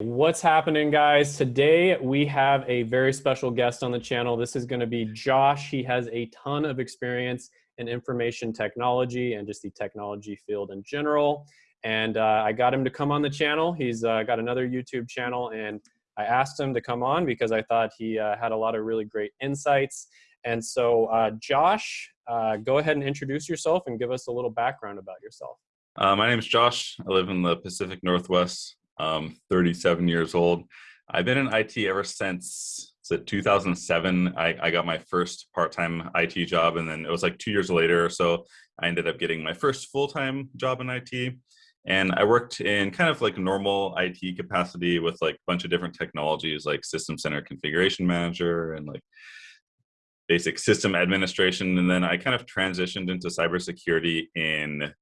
What's happening guys? Today we have a very special guest on the channel. This is gonna be Josh. He has a ton of experience in information technology and just the technology field in general. And uh, I got him to come on the channel. He's uh, got another YouTube channel and I asked him to come on because I thought he uh, had a lot of really great insights. And so uh, Josh, uh, go ahead and introduce yourself and give us a little background about yourself. Uh, my name is Josh. I live in the Pacific Northwest um, 37 years old. I've been in IT ever since so 2007. I, I got my first part-time IT job, and then it was like two years later or so, I ended up getting my first full-time job in IT. And I worked in kind of like normal IT capacity with like a bunch of different technologies like System Center Configuration Manager and like basic system administration. And then I kind of transitioned into cybersecurity in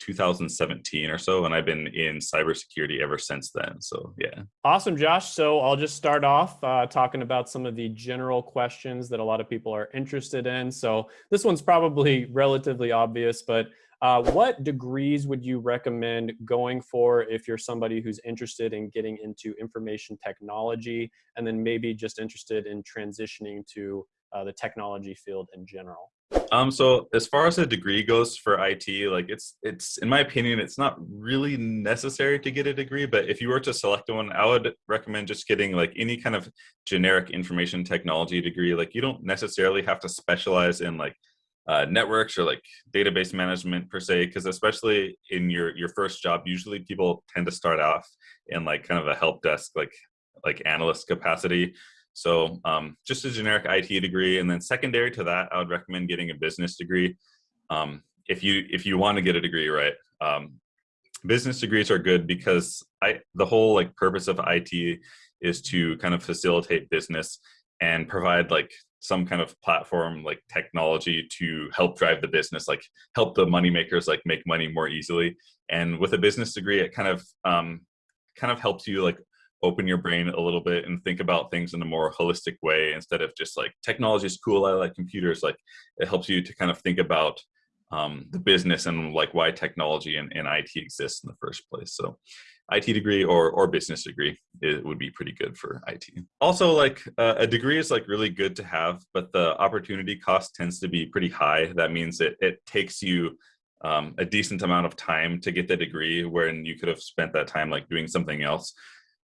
2017 or so, and I've been in cybersecurity ever since then. So yeah. Awesome, Josh. So I'll just start off uh, talking about some of the general questions that a lot of people are interested in. So this one's probably relatively obvious, but uh, what degrees would you recommend going for if you're somebody who's interested in getting into information technology and then maybe just interested in transitioning to uh, the technology field in general? Um, so as far as a degree goes for IT, like it's it's in my opinion, it's not really necessary to get a degree. But if you were to select one, I would recommend just getting like any kind of generic information technology degree. Like you don't necessarily have to specialize in like uh, networks or like database management per se, because especially in your your first job, usually people tend to start off in like kind of a help desk like like analyst capacity so um, just a generic IT degree, and then secondary to that, I would recommend getting a business degree. Um, if you if you want to get a degree, right? Um, business degrees are good because I the whole like purpose of IT is to kind of facilitate business and provide like some kind of platform like technology to help drive the business like help the money makers like make money more easily and with a business degree it kind of um, kind of helps you like open your brain a little bit and think about things in a more holistic way instead of just like technology is cool i like computers like it helps you to kind of think about um, the business and like why technology and, and it exists in the first place so IT degree or or business degree it would be pretty good for IT. Also, like uh, a degree is like really good to have, but the opportunity cost tends to be pretty high. That means it it takes you um, a decent amount of time to get the degree, when you could have spent that time like doing something else.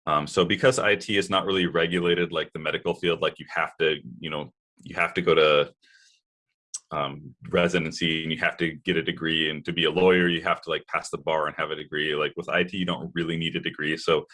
Um, so because IT is not really regulated like the medical field, like you have to, you know, you have to go to um, residency and you have to get a degree and to be a lawyer, you have to like pass the bar and have a degree. Like with IT, you don't really need a degree. So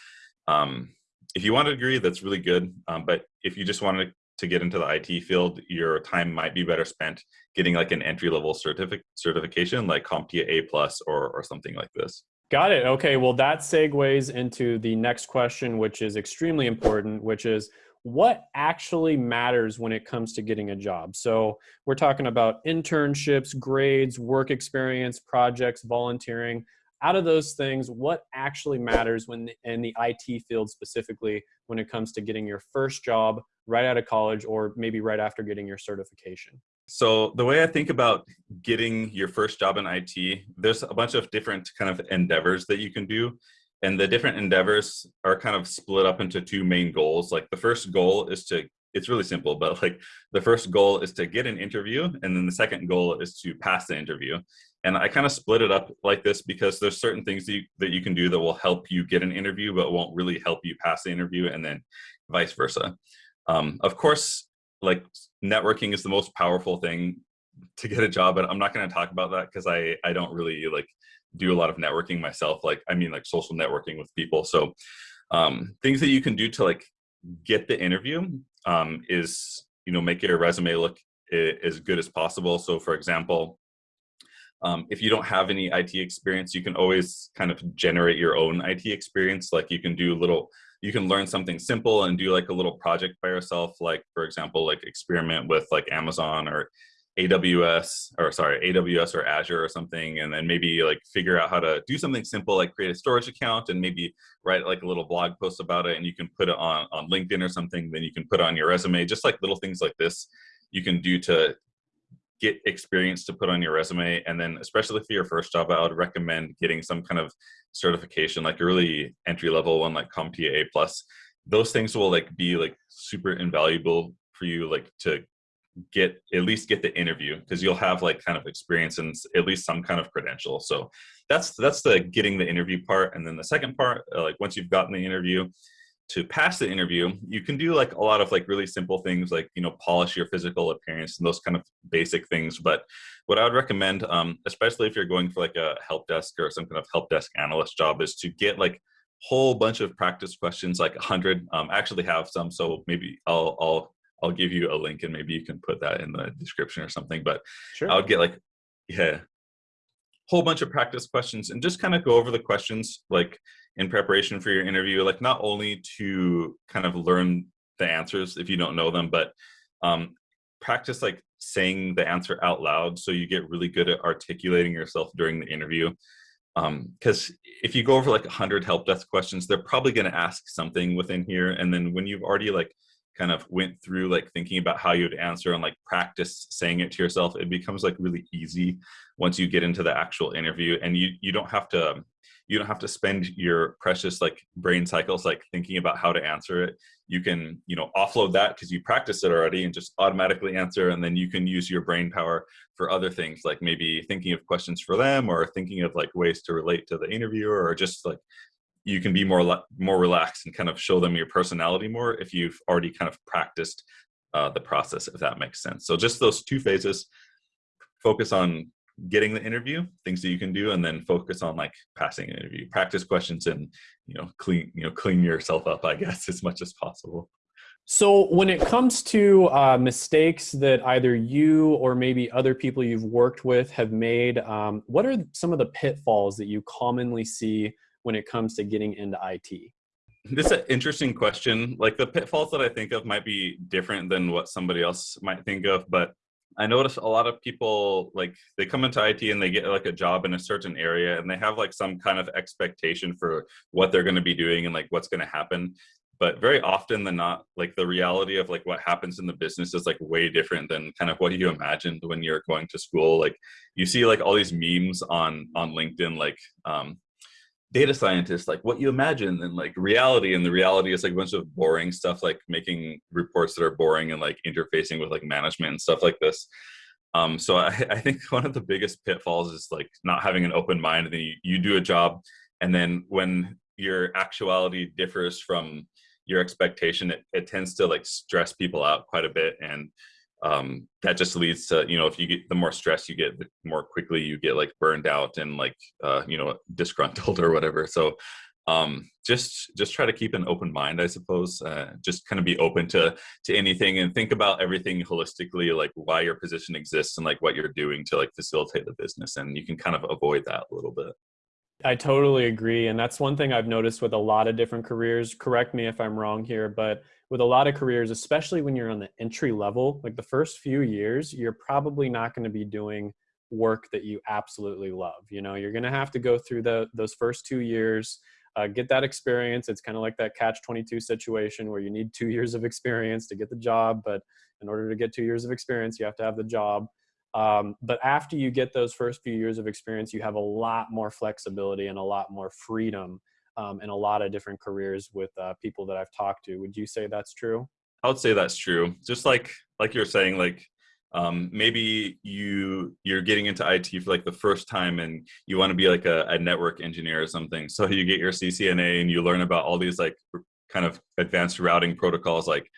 um, if you want a degree, that's really good. Um, but if you just wanted to get into the IT field, your time might be better spent getting like an entry level certific certification like CompTIA A plus or, or something like this. Got it. Okay. Well, that segues into the next question, which is extremely important, which is what actually matters when it comes to getting a job? So we're talking about internships, grades, work experience, projects, volunteering. Out of those things, what actually matters when in the IT field specifically when it comes to getting your first job right out of college or maybe right after getting your certification? So the way I think about getting your first job in IT, there's a bunch of different kind of endeavors that you can do. And the different endeavors are kind of split up into two main goals. Like the first goal is to, it's really simple, but like the first goal is to get an interview. And then the second goal is to pass the interview. And I kind of split it up like this because there's certain things that you, that you can do that will help you get an interview, but won't really help you pass the interview and then vice versa. Um, of course, like networking is the most powerful thing to get a job but i'm not going to talk about that because i i don't really like do a lot of networking myself like i mean like social networking with people so um things that you can do to like get the interview um is you know make your resume look as good as possible so for example um, if you don't have any IT experience, you can always kind of generate your own IT experience. Like you can do little you can learn something simple and do like a little project by yourself like for example like experiment with like amazon or aws or sorry aws or azure or something and then maybe like figure out how to do something simple like create a storage account and maybe write like a little blog post about it and you can put it on on linkedin or something then you can put on your resume just like little things like this you can do to get experience to put on your resume. And then, especially for your first job, I would recommend getting some kind of certification, like a really entry level one, like CompTIA plus. Those things will like be like super invaluable for you, like to get at least get the interview because you'll have like kind of experience and at least some kind of credential so that's that's the getting the interview part and then the second part uh, like once you've gotten the interview to pass the interview, you can do like a lot of like really simple things like, you know, polish your physical appearance and those kind of basic things. But what I would recommend, um, especially if you're going for like a help desk or some kind of help desk analyst job is to get like a whole bunch of practice questions, like a hundred, um, I actually have some. So maybe I'll, I'll, I'll give you a link and maybe you can put that in the description or something, but sure. I would get like, yeah, whole bunch of practice questions and just kind of go over the questions like in preparation for your interview, like not only to kind of learn the answers if you don't know them, but um, practice like saying the answer out loud so you get really good at articulating yourself during the interview. Because um, if you go over like 100 help desk questions, they're probably going to ask something within here. And then when you've already like kind of went through like thinking about how you'd answer and like practice saying it to yourself, it becomes like really easy once you get into the actual interview and you, you don't have to you don't have to spend your precious like brain cycles like thinking about how to answer it. You can you know offload that because you practiced it already and just automatically answer and then you can use your brain power for other things like maybe thinking of questions for them or thinking of like ways to relate to the interviewer or just like you can be more more relaxed and kind of show them your personality more if you've already kind of practiced uh, the process if that makes sense. So just those two phases focus on getting the interview, things that you can do, and then focus on like passing an interview, practice questions, and you know clean you know clean yourself up, I guess, as much as possible. So when it comes to uh, mistakes that either you or maybe other people you've worked with have made, um, what are some of the pitfalls that you commonly see when it comes to getting into IT? This is an interesting question. Like the pitfalls that I think of might be different than what somebody else might think of, but I notice a lot of people like they come into IT and they get like a job in a certain area and they have like some kind of expectation for what they're going to be doing and like what's going to happen. But very often than not, like the reality of like what happens in the business is like way different than kind of what you imagined when you're going to school. Like you see like all these memes on on LinkedIn, like um, data scientists like what you imagine and like reality and the reality is like a bunch of boring stuff like making reports that are boring and like interfacing with like management and stuff like this. Um, so I, I think one of the biggest pitfalls is like not having an open mind and then you, you do a job and then when your actuality differs from your expectation it, it tends to like stress people out quite a bit and um, that just leads to you know if you get the more stress you get the more quickly you get like burned out and like uh, you know disgruntled or whatever so um, just just try to keep an open mind i suppose uh, just kind of be open to to anything and think about everything holistically like why your position exists and like what you're doing to like facilitate the business and you can kind of avoid that a little bit I totally agree. And that's one thing I've noticed with a lot of different careers. Correct me if I'm wrong here, but with a lot of careers, especially when you're on the entry level, like the first few years, you're probably not going to be doing work that you absolutely love. You know, you're going to have to go through the those first two years, uh, get that experience. It's kind of like that catch 22 situation where you need two years of experience to get the job, but in order to get two years of experience, you have to have the job. Um, but after you get those first few years of experience, you have a lot more flexibility and a lot more freedom um, in a lot of different careers with uh, people that I've talked to. Would you say that's true? I would say that's true. Just like like you're saying, like um, maybe you you're getting into IT for like the first time and you want to be like a, a network engineer or something. So you get your CCNA and you learn about all these like kind of advanced routing protocols like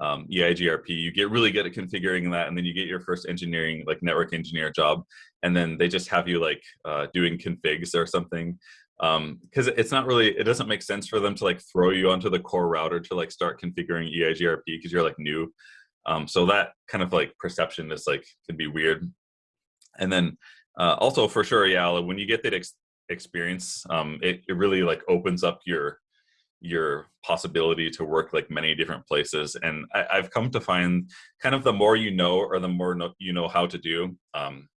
um, EIGRP, you get really good at configuring that, and then you get your first engineering, like network engineer job, and then they just have you like uh, doing configs or something, because um, it's not really, it doesn't make sense for them to like throw you onto the core router to like start configuring EIGRP because you're like new. Um, so that kind of like perception is like can be weird. And then uh, also for sure, yeah, when you get that ex experience, um, it, it really like opens up your your possibility to work like many different places and I, have come to find kind of the more you know or the more no, you know how to do um,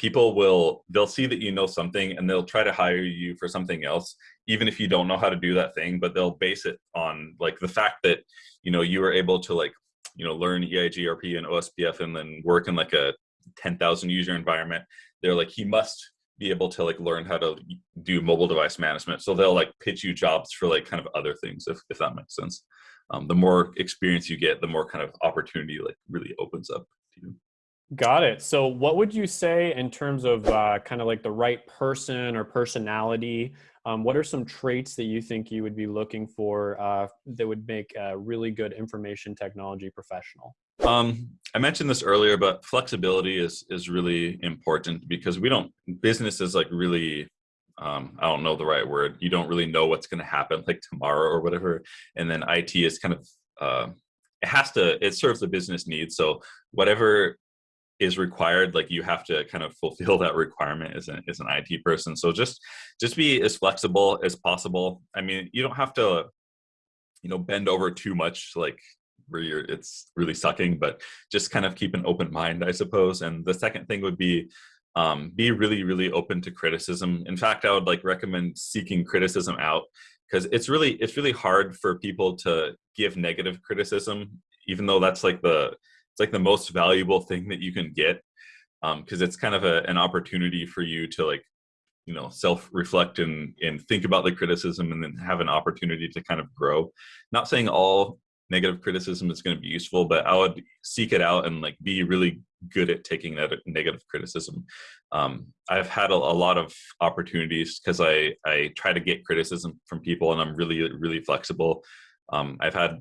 people will they'll see that you know something and they'll try to hire you for something else even if you don't know how to do that thing but they'll base it on like the fact that you know you were able to like you know learn EIGRP and OSPF and then work in like a 10,000 user environment. They're like, he must be able to like learn how to do mobile device management. So they'll like pitch you jobs for like kind of other things, if, if that makes sense. Um, the more experience you get, the more kind of opportunity like really opens up to you. Got it. So what would you say in terms of uh, kind of like the right person or personality? Um, what are some traits that you think you would be looking for uh, that would make a really good information technology professional? Um, I mentioned this earlier, but flexibility is is really important because we don't business is like really um, I don't know the right word. You don't really know what's going to happen like tomorrow or whatever. And then IT is kind of uh, it has to it serves the business needs. So whatever is required, like you have to kind of fulfill that requirement as an as an IT person. So just just be as flexible as possible. I mean, you don't have to you know bend over too much like where you're it's really sucking but just kind of keep an open mind i suppose and the second thing would be um, be really really open to criticism in fact i would like recommend seeking criticism out because it's really it's really hard for people to give negative criticism even though that's like the like the most valuable thing that you can get because um, it's kind of a, an opportunity for you to like you know self reflect and and think about the criticism and then have an opportunity to kind of grow. Not saying all negative criticism is going to be useful but i would seek it out and like be really good at taking that negative criticism. Um, i've had a, a, lot of opportunities because i i try to get criticism from people and i'm really really flexible. Um, i've had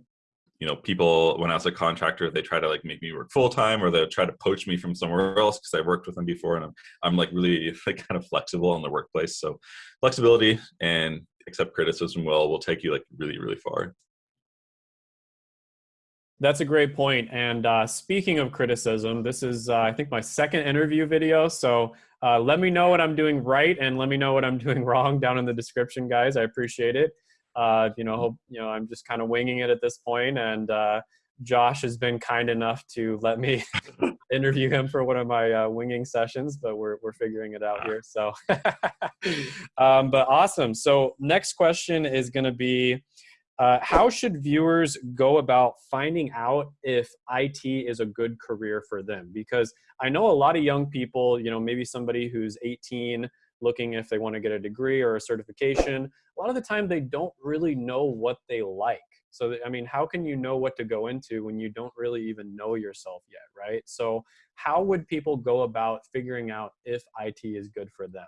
you know people when i was a contractor they try to like make me work full-time or they try to poach me from somewhere else because i've worked with them before and I'm, I'm like really like kind of flexible in the workplace so flexibility and accept criticism well will take you like really really far that's a great point. And uh, speaking of criticism, this is, uh, I think, my second interview video. So uh, let me know what I'm doing right and let me know what I'm doing wrong down in the description, guys. I appreciate it. Uh, you know, hope, you know, I'm just kind of winging it at this point, and uh, Josh has been kind enough to let me interview him for one of my uh, winging sessions, but we're, we're figuring it out here. So, um, but awesome. So next question is going to be, uh, how should viewers go about finding out if IT is a good career for them? Because I know a lot of young people, you know, maybe somebody who's 18 looking if they want to get a degree or a certification, a lot of the time they don't really know what they like. So, I mean, how can you know what to go into when you don't really even know yourself yet, right? So, how would people go about figuring out if IT is good for them?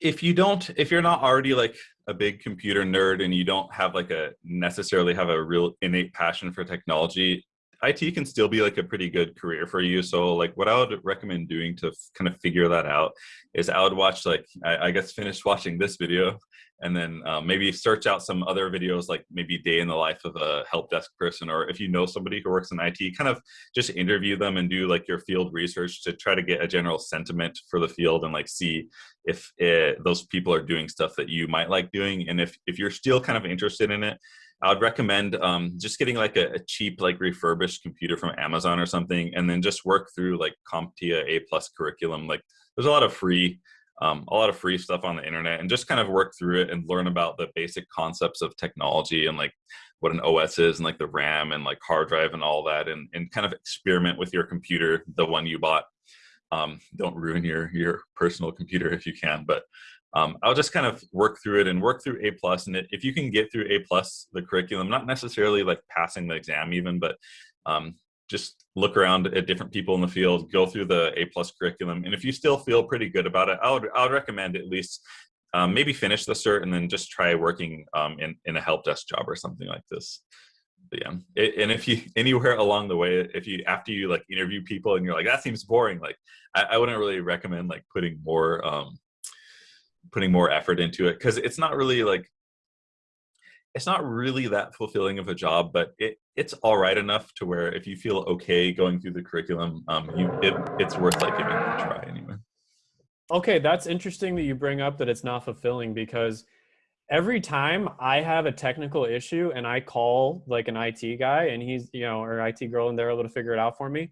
if you don't if you're not already like a big computer nerd and you don't have like a necessarily have a real innate passion for technology IT can still be like a pretty good career for you. So like what I would recommend doing to kind of figure that out is I would watch like, I, I guess finish watching this video and then um, maybe search out some other videos like maybe day in the life of a help desk person or if you know somebody who works in IT, kind of just interview them and do like your field research to try to get a general sentiment for the field and like see if it, those people are doing stuff that you might like doing. And if, if you're still kind of interested in it, I would recommend um, just getting like a, a, cheap, like refurbished computer from Amazon or something, and then just work through like CompTIA A plus curriculum. Like there's a lot of free, um, a lot of free stuff on the internet, and just kind of work through it and learn about the basic concepts of technology and like what an OS is and like the RAM and like hard drive and all that, and and kind of experiment with your computer, the one you bought. Um, don't ruin your your personal computer if you can, but um, I'll just kind of work through it and work through A plus. And if you can get through A plus, the curriculum, not necessarily like passing the exam even, but um, just look around at different people in the field, go through the A plus curriculum. And if you still feel pretty good about it, I would, I would recommend at least um, maybe finish the cert and then just try working um, in, in a help desk job or something like this. But yeah, it, and if you anywhere along the way, if you after you like interview people and you're like that seems boring, like I, I wouldn't really recommend like putting more um, putting more effort into it because it's not really like it's not really that fulfilling of a job, but it it's all right enough to where if you feel okay going through the curriculum, um, you it, it's worth like giving it a try anyway. Okay, that's interesting that you bring up that it's not fulfilling because every time I have a technical issue and I call like an IT guy and he's you know or IT girl and they're able to figure it out for me,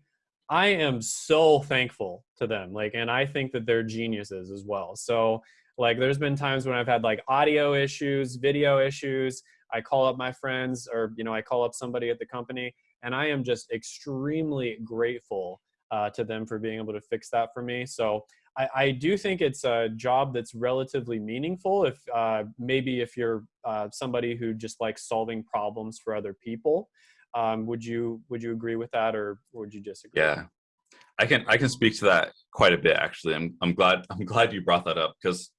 I am so thankful to them. Like, and I think that they're geniuses as well. So like there's been times when I've had like audio issues, video issues. I call up my friends or, you know, I call up somebody at the company and I am just extremely grateful uh, to them for being able to fix that for me. So I, I do think it's a job that's relatively meaningful. If uh, maybe if you're uh, somebody who just likes solving problems for other people, um, would you would you agree with that, or would you disagree? Yeah, I can I can speak to that quite a bit actually. I'm I'm glad I'm glad you brought that up because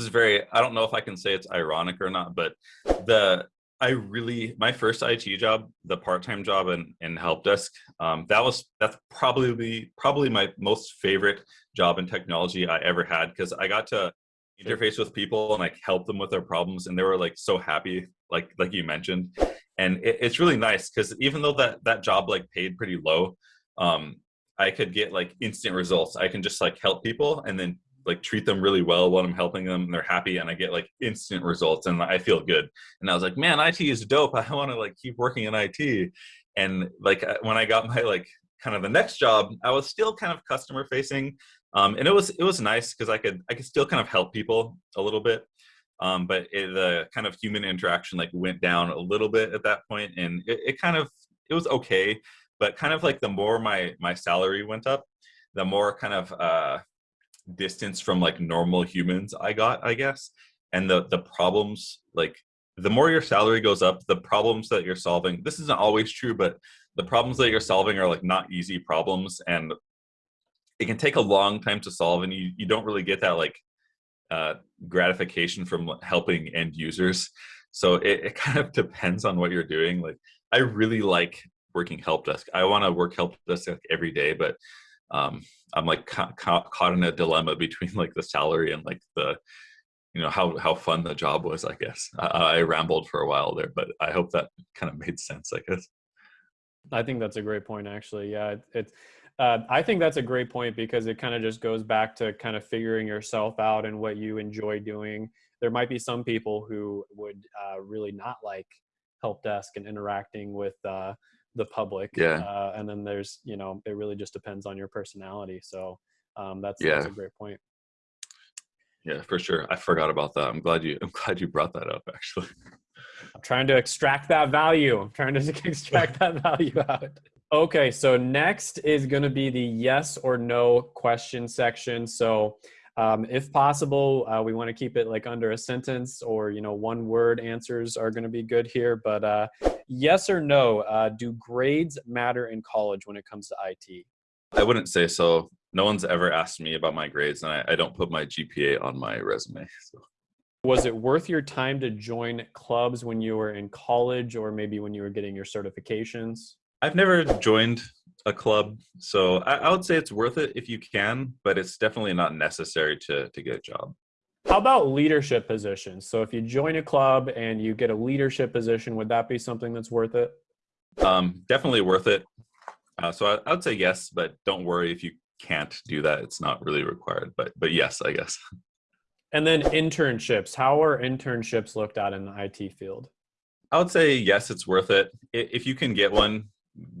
this is very I don't know if I can say it's ironic or not, but the I really my first IT job, the part-time job in, in help desk, um, that was that's probably probably my most favorite job in technology I ever had because I got to interface with people and like help them with their problems and they were like so happy like like you mentioned and it, it's really nice because even though that that job like paid pretty low um I could get like instant results. I can just like help people and then like treat them really well while I'm helping them and they're happy and I get like instant results and I feel good. And I was like, man, IT is dope. I want to like keep working in IT. And like when I got my like kind of the next job, I was still kind of customer facing. Um, and it was it was nice because I could I could still kind of help people a little bit. Um, but it, the kind of human interaction like went down a little bit at that point and it, it kind of it was okay but kind of like the more my my salary went up the more kind of uh distance from like normal humans i got i guess and the the problems like the more your salary goes up the problems that you're solving this isn't always true but the problems that you're solving are like not easy problems and it can take a long time to solve and you, you don't really get that like uh, gratification from helping end users so it, it kind of depends on what you're doing like i really like working help desk. I want to work help desk every day, but um, I'm like ca ca caught in a dilemma between like the salary and like the, you know, how how fun the job was. I guess I, I rambled for a while there, but I hope that kind of made sense. I guess. I think that's a great point, actually. Yeah, it's. It, uh, I think that's a great point because it kind of just goes back to kind of figuring yourself out and what you enjoy doing. There might be some people who would uh, really not like help desk and interacting with uh, the public. Yeah. Uh, and then there's, you know, it really just depends on your personality. So um, that's, yeah. that's a great point. Yeah, for sure. I forgot about that. I'm glad you, I'm glad you brought that up actually. I'm trying to extract that value. I'm trying to extract that value out. Okay, so next is going to be the yes or no question section. So um, if possible, uh, we want to keep it like under a sentence or, you know, one word answers are going to be good here. But uh, yes or no, uh, do grades matter in college when it comes to IT? I wouldn't say so. No one's ever asked me about my grades, and I, I don't put my GPA on my resume. So. Was it worth your time to join clubs when you were in college or maybe when you were getting your certifications? I've never joined a club. So I, I, would say it's worth it if you can, but it's definitely not necessary to, to get a job. How about leadership positions? So if you join a club and you get a leadership position, would that be something that's worth it? Um, definitely worth it. Uh, so I, I would say yes, but don't worry if you can't do that. It's not really required, but but yes, I guess. And then internships. How are internships looked at in the IT field? I would say yes, it's worth it. If you can get one,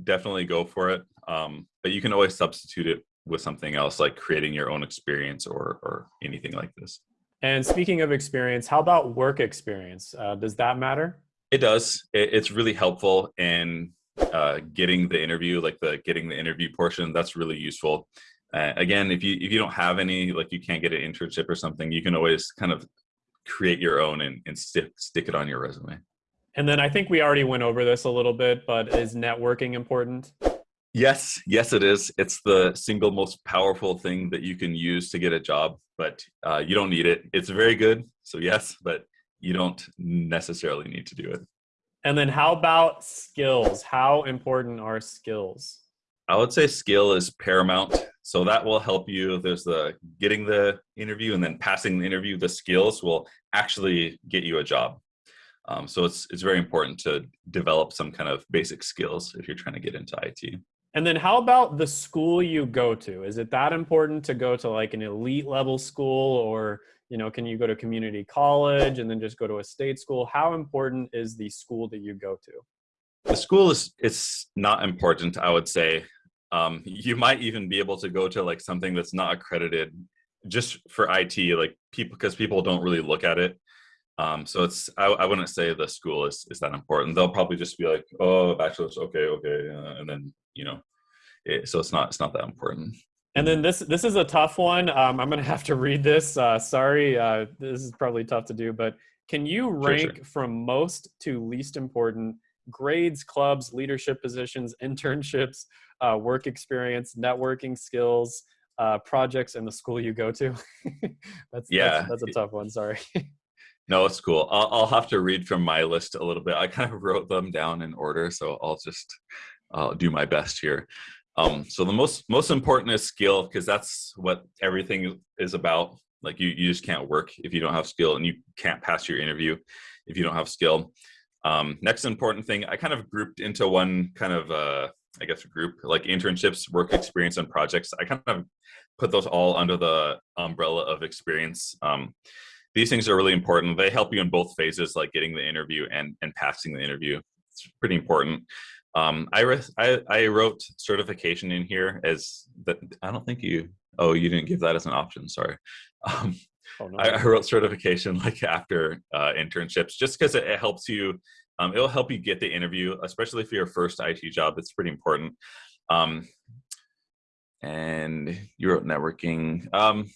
definitely go for it. Um, but you can always substitute it with something else, like creating your own experience or or anything like this. And speaking of experience, how about work experience? Uh, does that matter? It does. It, it's really helpful in uh, getting the interview, like the getting the interview portion. That's really useful. Uh, again, if you if you don't have any, like you can't get an internship or something, you can always kind of create your own and, and stick stick it on your resume. And then I think we already went over this a little bit, but is networking important? Yes, yes, it is. It's the single most powerful thing that you can use to get a job, but uh, you don't need it. It's very good. So, yes, but you don't necessarily need to do it. And then, how about skills? How important are skills? I would say skill is paramount. So, that will help you. There's the getting the interview and then passing the interview. The skills will actually get you a job. Um, so it's it's very important to develop some kind of basic skills if you're trying to get into IT. And then how about the school you go to? Is it that important to go to like an elite level school or, you know, can you go to community college and then just go to a state school? How important is the school that you go to? The school is it's not important, I would say. Um, you might even be able to go to like something that's not accredited just for IT, like people because people don't really look at it. Um, so it's I, I, wouldn't say the school is, is that important. They'll probably just be like, oh, bachelor's, okay, okay, uh, and then you know, it, so it's not it's not that important. And then this this is a tough one. Um, I'm gonna have to read this. Uh, sorry, uh, this is probably tough to do, but can you rank sure, sure. from most to least important grades, clubs, leadership positions, internships, uh, work experience, networking skills, uh, projects and the school you go to? that's yeah, that's, that's, a tough one. Sorry. No, it's cool. I'll, I'll have to read from my list a little bit. I kind of wrote them down in order, so I'll just uh, do my best here. Um, so the most most important is skill because that's what everything is about. Like you, you just can't work if you don't have skill, and you can't pass your interview if you don't have skill. Um, next important thing, I kind of grouped into one kind of, uh, I guess, group like internships, work experience, and projects. I kind of put those all under the umbrella of experience. Um, these things are really important. They help you in both phases, like getting the interview and and passing the interview. It's pretty important. Um, I, I, I wrote certification in here as that. I don't think you. Oh, you didn't give that as an option. Sorry. Um, oh, no. I, I, wrote certification like after uh, internships, just because it, it, helps you. Um, it'll help you get the interview, especially for your first IT job. It's pretty important. Um, and you wrote networking. Um,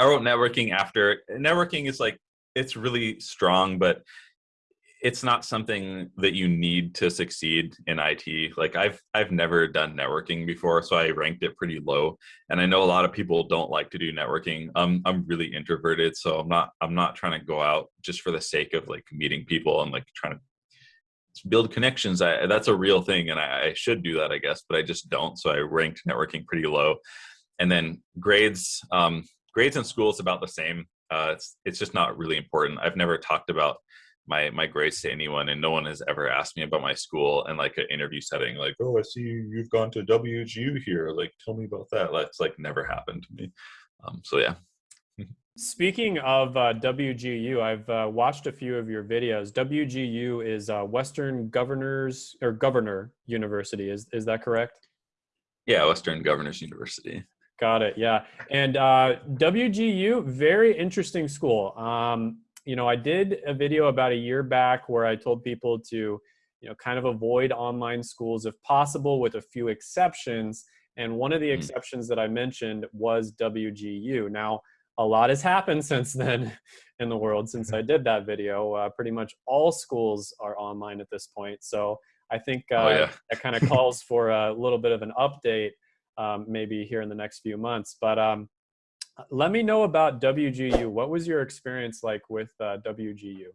I wrote networking after. Networking is like it's really strong, but it's not something that you need to succeed in IT. Like I've I've never done networking before, so I ranked it pretty low. And I know a lot of people don't like to do networking. Um, I'm really introverted, so I'm not I'm not trying to go out just for the sake of like meeting people and like trying to build connections. I, that's a real thing, and I, I should do that, I guess, but I just don't. So I ranked networking pretty low. And then grades, um, grades in school is about the same. Uh, it's it's just not really important. I've never talked about my my grades to anyone and no one has ever asked me about my school in like an interview setting like oh i see you've gone to wgu here like tell me about that that's like never happened to me um, so yeah Speaking of uh, WGU, I've uh, watched a few of your videos. WGU is uh, Western Governors or Governor University. Is is that correct? Yeah, Western Governors University. Got it. Yeah, and uh, WGU, very interesting school. Um, you know, I did a video about a year back where I told people to, you know, kind of avoid online schools if possible with a few exceptions. And one of the mm. exceptions that I mentioned was WGU. Now, a lot has happened since then in the world since I did that video. Uh, pretty much all schools are online at this point. So I think uh, oh, yeah. that kind of calls for a little bit of an update um, maybe here in the next few months. But um, let me know about WGU. What was your experience like with uh, WGU?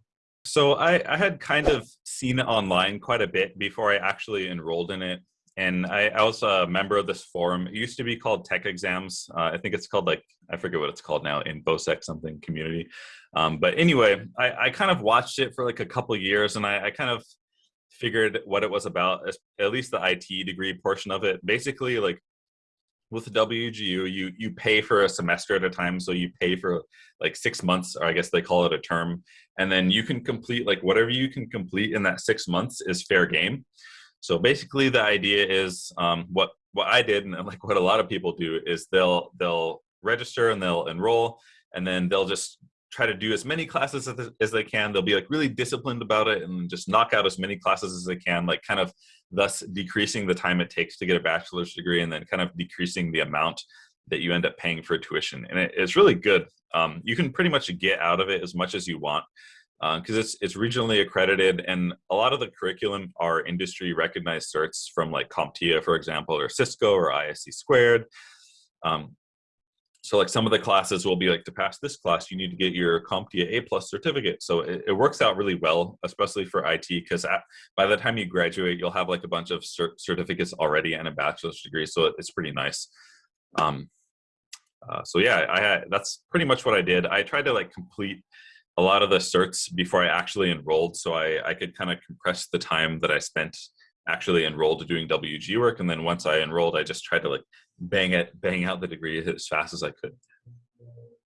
So I, I, had kind of seen it online quite a bit before I actually enrolled in it. And I, I was a member of this forum. It used to be called Tech Exams. Uh, I think it's called like, I forget what it's called now, InfoSec something community. Um, but anyway, I, I, kind of watched it for like a couple years and I, I kind of figured what it was about, at least the IT degree portion of it. Basically, like with WGU, you you pay for a semester at a time. So you pay for like six months, or I guess they call it a term, and then you can complete like whatever you can complete in that six months is fair game. So basically, the idea is um, what what I did, and like what a lot of people do, is they'll they'll register and they'll enroll, and then they'll just try to do as many classes as, they can. They'll be like really disciplined about it and just knock out as many classes as they can, like kind of thus decreasing the time it takes to get a bachelor's degree and then kind of decreasing the amount that you end up paying for tuition. And it, it's really good. Um, you can pretty much get out of it as much as you want because uh, it's it's regionally accredited and a lot of the curriculum are industry recognized certs from like CompTIA, for example, or Cisco or ISC squared. Um, so like some of the classes will be like to pass this class, you need to get your CompTIA A plus certificate. So it, it, works out really well, especially for IT, because by the time you graduate, you'll have like a bunch of cert certificates already and a bachelor's degree. So it's pretty nice. Um, uh, so yeah, I had, that's pretty much what I did. I tried to like complete a lot of the certs before I actually enrolled, so I, I could kind of compress the time that I spent actually enrolled doing WG work. And then once I enrolled, I just tried to like bang it, bang out the degree as fast as I could.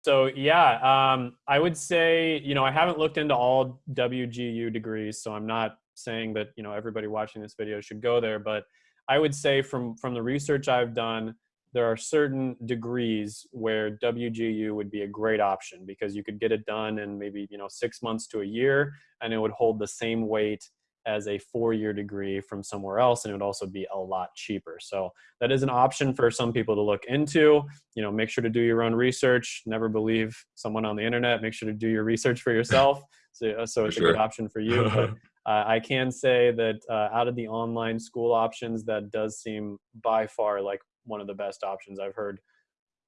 So yeah, um, I would say, you know, I haven't looked into all WGU degrees, so I'm not saying that, you know, everybody watching this video should go there, but I would say from, from the research I've done, there are certain degrees where WGU would be a great option because you could get it done in maybe, you know, six months to a year and it would hold the same weight as a four-year degree from somewhere else and it would also be a lot cheaper. So that is an option for some people to look into. You know make sure to do your own research. Never believe someone on the internet. Make sure to do your research for yourself. So, uh, so it's sure. a good option for you. But uh, i can say that uh, out of the online school options that does seem by far like one of the best options i've heard.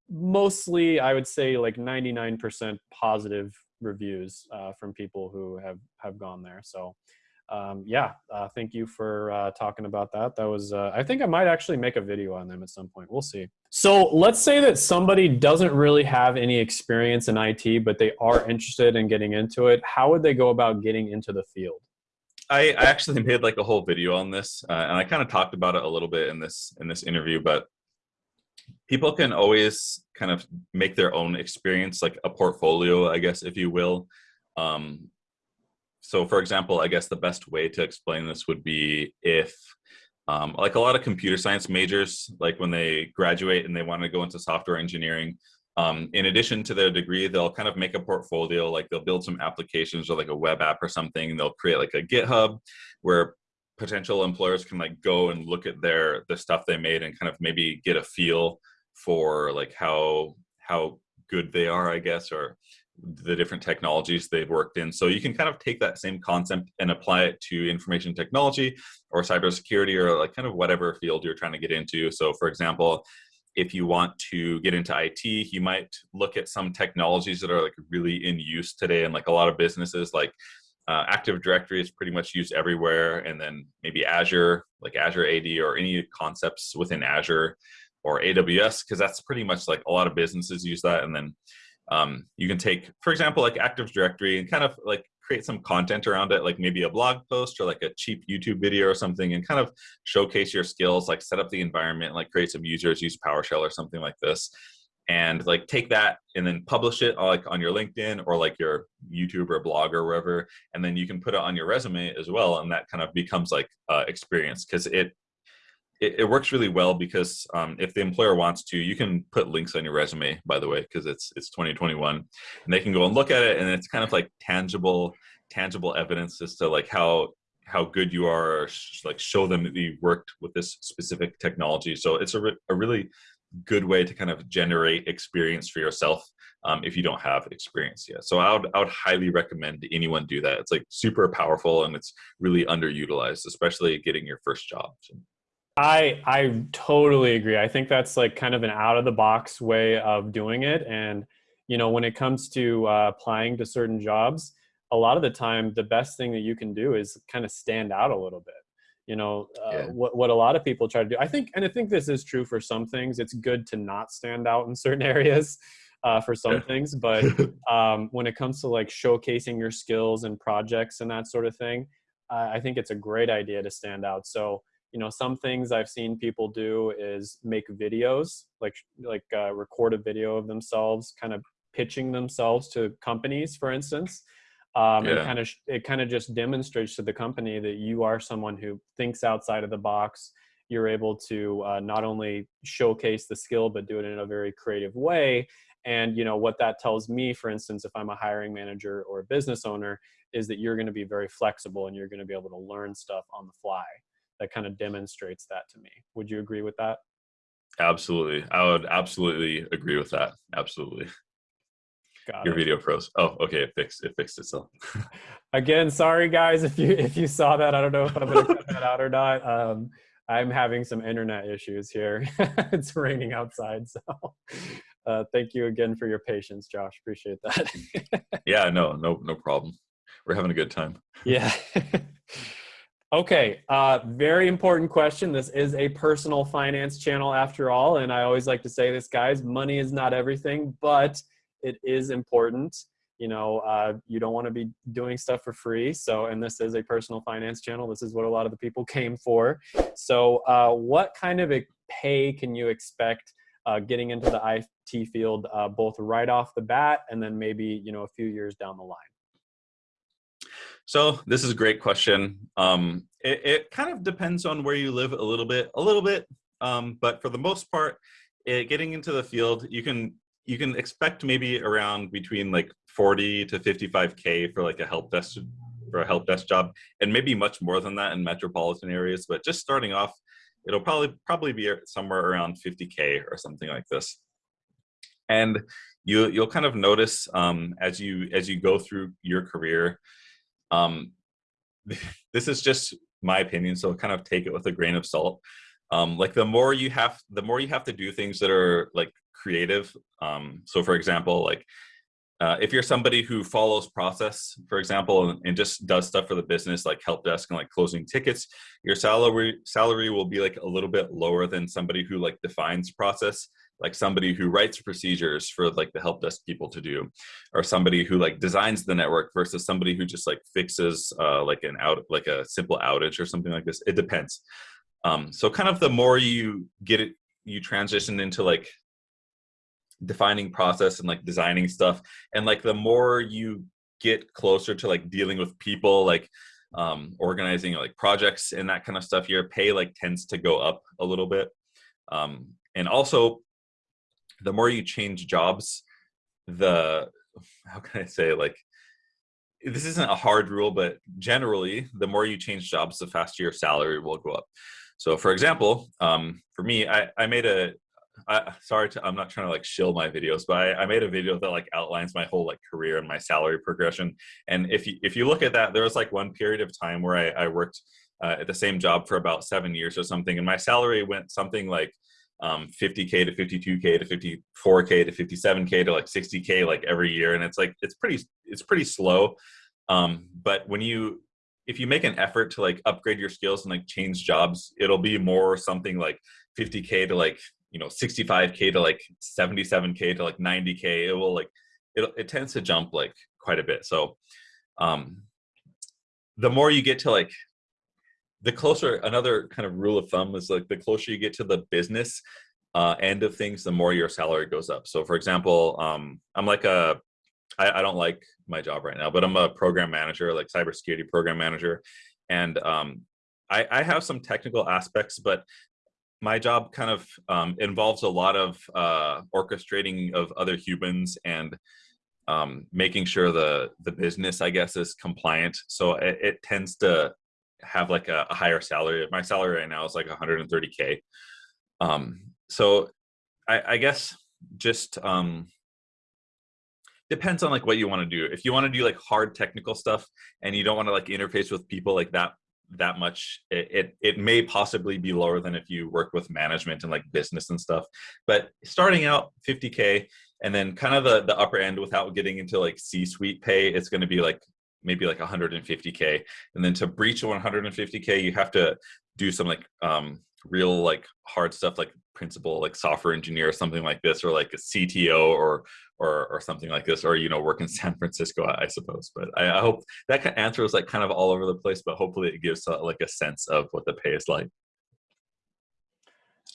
Mostly i would say like 99% positive reviews uh, from people who have have gone there. So um, yeah, uh, thank you for uh, talking about that. That was, uh, I think I might actually make a video on them at some point. We'll see. So let's say that somebody doesn't really have any experience in IT, but they are interested in getting into it. How would they go about getting into the field? I, I actually made like a whole video on this, uh, and I kind of talked about it a little bit in this in this interview. But people can always kind of make their own experience, like a portfolio, I guess, if you will. Um, so for example, I guess the best way to explain this would be if um, like a lot of computer science majors, like when they graduate and they want to go into software engineering, um, in addition to their degree, they'll kind of make a portfolio, like they'll build some applications or like a web app or something. They'll create like a GitHub where potential employers can like go and look at their the stuff they made and kind of maybe get a feel for like how how good they are, I guess, or the different technologies they've worked in. So you can kind of take that same concept and apply it to information technology or cybersecurity or like kind of whatever field you're trying to get into. So for example, if you want to get into IT, you might look at some technologies that are like really in use today and like a lot of businesses like uh, Active Directory is pretty much used everywhere and then maybe Azure, like Azure AD or any concepts within Azure or AWS because that's pretty much like a lot of businesses use that and then um, you can take, for example, like Active Directory and kind of like create some content around it, like maybe a blog post or like a cheap YouTube video or something and kind of showcase your skills, like set up the environment, like create some users, use PowerShell or something like this. And like take that and then publish it like on your LinkedIn or like your YouTube or blog or wherever. And then you can put it on your resume as well. And that kind of becomes like uh, experience because it it, it, works really well because um, if the employer wants to, you can put links on your resume, by the way, because it's it's 2021, and they can go and look at it, and it's kind of like tangible tangible evidence as to like how how good you are, like show them that you worked with this specific technology. So it's a, re a really good way to kind of generate experience for yourself um, if you don't have experience yet. So I would, I would highly recommend anyone do that. It's like super powerful and it's really underutilized, especially getting your first job. I I totally agree. I think that's like kind of an out of the box way of doing it. And you know, when it comes to uh, applying to certain jobs, a lot of the time, the best thing that you can do is kind of stand out a little bit. You know, uh, yeah. what what a lot of people try to do. I think, and I think this is true for some things. It's good to not stand out in certain areas. Uh, for some things, but um, when it comes to like showcasing your skills and projects and that sort of thing, I think it's a great idea to stand out. So you know some things i've seen people do is make videos like like uh, record a video of themselves kind of pitching themselves to companies for instance. Um, yeah. and kind of it kind of just demonstrates to the company that you are someone who thinks outside of the box. You're able to uh, not only showcase the skill but do it in a very creative way. And you know what that tells me for instance if i'm a hiring manager or a business owner is that you're going to be very flexible and you're going to be able to learn stuff on the fly that kind of demonstrates that to me. Would you agree with that? Absolutely. I would absolutely agree with that. Absolutely. Got Your it. video froze. Oh, okay. It fixed it fixed itself. Again, sorry guys if you if you saw that. I don't know if I'm gonna cut that out or not. Um, I'm having some internet issues here. it's raining outside, so uh, thank you again for your patience, Josh. Appreciate that. yeah, no, no, no problem. We're having a good time. Yeah. Okay, uh, very important question. This is a personal finance channel after all, and I always like to say this, guys, money is not everything, but it is important. You know, uh, you don't want to be doing stuff for free. So, and this is a personal finance channel. This is what a lot of the people came for. So, uh, what kind of a pay can you expect uh, getting into the IT field, uh, both right off the bat and then maybe, you know, a few years down the line? So this is a great question. Um, it, it, kind of depends on where you live a little bit, a little bit, um, but for the most part, it, getting into the field, you can you can expect maybe around between like 40 to 55k for like a help desk for a help desk job, and maybe much more than that in metropolitan areas. But just starting off, it'll probably probably be somewhere around 50k or something like this. And you you'll kind of notice um, as you as you go through your career. Um, this is just my opinion, so kind of take it with a grain of salt. Um, like the more you have, the more you have to do things that are like creative. Um, so for example, like uh, if you're somebody who follows process, for example, and, and, just does stuff for the business, like help desk and like closing tickets, your salary salary will be like a little bit lower than somebody who like defines process, like somebody who writes procedures for like the help desk people to do, or somebody who like designs the network versus somebody who just like fixes uh, like an out like a simple outage or something like this. It depends. Um, so kind of the more you get it, you transition into like defining process and like designing stuff and like the more you get closer to like dealing with people like um organizing like projects and that kind of stuff your pay like tends to go up a little bit um and also the more you change jobs the how can i say like this isn't a hard rule but generally the more you change jobs the faster your salary will go up so for example um for me i i made a I, sorry to, I'm not trying to like shill my videos, but I, I, made a video that like outlines my whole like career and my salary progression. And if you, if you look at that, there was like one period of time where I, I worked uh, at the same job for about seven years or something. And my salary went something like um, 50K to 52K to 54K to 57K to like 60K like every year. And it's like, it's pretty, it's pretty slow. Um, but when you, if you make an effort to like upgrade your skills and like change jobs, it'll be more something like 50K to like you know 65k to like 77k to like 90k it will like it, it tends to jump like quite a bit so um the more you get to like the closer another kind of rule of thumb is like the closer you get to the business uh, end of things the more your salary goes up so for example um i'm like a I, I don't like my job right now but i'm a program manager like cybersecurity program manager and um I, I have some technical aspects, but my job kind of um, involves a lot of uh, orchestrating of other humans and um, making sure the the business, I guess, is compliant. So it, it tends to have like a, a, higher salary. My salary right now is like 130k. Um, so I, I, guess just um, depends on like what you want to do. If you want to do like hard technical stuff and you don't want to like interface with people like that that much it, it, it may possibly be lower than if you work with management and like business and stuff but starting out 50k and then kind of the the upper end without getting into like c-suite pay it's going to be like maybe like 150k and then to breach 150k you have to do some like um real like hard stuff like principal like software engineer or something like this or like a cto or or or something like this or you know work in san francisco i, suppose. But I, I, hope that answer was like kind of all over the place but hopefully it gives uh, like a sense of what the pay is like.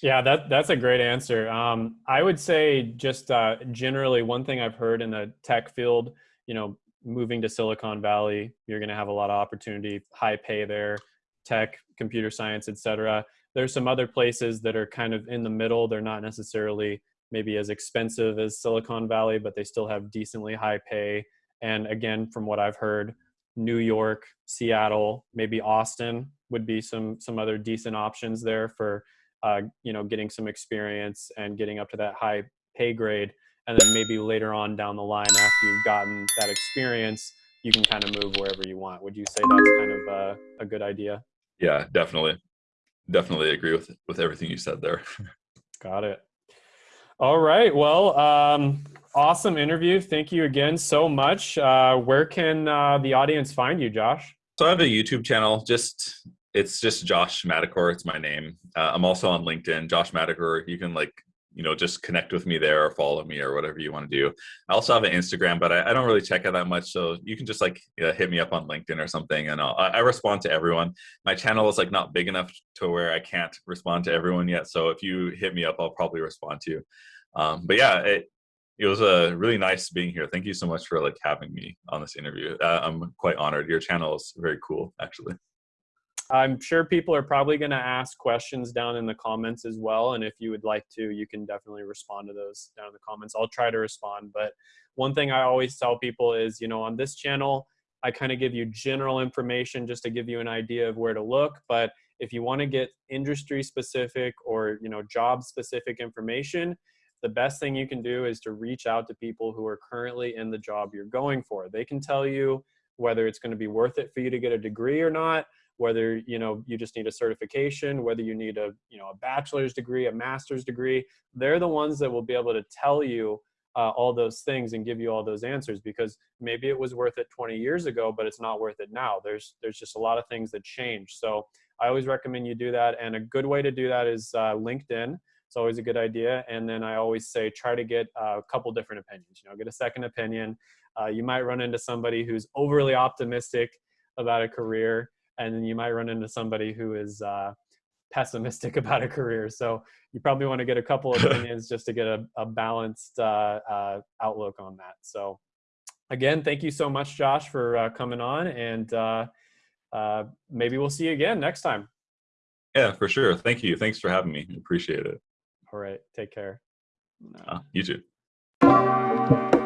Yeah that that's a great answer. Um, i would say just uh, generally one thing i've heard in the tech field you know moving to silicon valley you're going to have a lot of opportunity high pay there tech computer science etc there's some other places that are kind of in the middle. They're not necessarily maybe as expensive as Silicon Valley, but they still have decently high pay. And again, from what I've heard, New York, Seattle, maybe Austin would be some some other decent options there for uh, you know getting some experience and getting up to that high pay grade. And then maybe later on down the line, after you've gotten that experience, you can kind of move wherever you want. Would you say that's kind of a, a good idea? Yeah, definitely definitely agree with with everything you said there. Got it. All right. Well, um, awesome interview. Thank you again so much. Uh, where can uh, the audience find you, Josh? So I have a YouTube channel. Just it's just Josh Madakor. It's my name. Uh, I'm also on LinkedIn, Josh Madakor. You can like you know, just connect with me there or follow me or whatever you want to do. I also have an Instagram, but I, I don't really check it that much. So you can just like you know, hit me up on LinkedIn or something and I'll, I respond to everyone. My channel is like not big enough to where I can't respond to everyone yet. So if you hit me up, I'll probably respond to you. Um, but yeah, it, it was a uh, really nice being here. Thank you so much for like having me on this interview. Uh, I'm quite honored. Your channel is very cool, actually. I'm sure people are probably going to ask questions down in the comments as well. And if you would like to, you can definitely respond to those down in the comments. I'll try to respond. But one thing I always tell people is, you know, on this channel, I kind of give you general information just to give you an idea of where to look. But if you want to get industry specific or you know job specific information, the best thing you can do is to reach out to people who are currently in the job you're going for. They can tell you whether it's going to be worth it for you to get a degree or not, whether you know you just need a certification, whether you need a you know a bachelor's degree, a master's degree. They're the ones that will be able to tell you uh, all those things and give you all those answers because maybe it was worth it 20 years ago, but it's not worth it now. There's there's just a lot of things that change. So I always recommend you do that, and a good way to do that is uh, LinkedIn. It's always a good idea. And then I always say try to get a couple different opinions. You know, get a second opinion. Uh, you might run into somebody who's overly optimistic about a career, and then you might run into somebody who is uh, pessimistic about a career. So you probably want to get a couple of opinions just to get a, a balanced uh, uh, outlook on that. So again, thank you so much, Josh, for uh, coming on, and uh, uh, maybe we'll see you again next time. Yeah, for sure. Thank you. Thanks for having me. Appreciate it. All right. Take care. You too.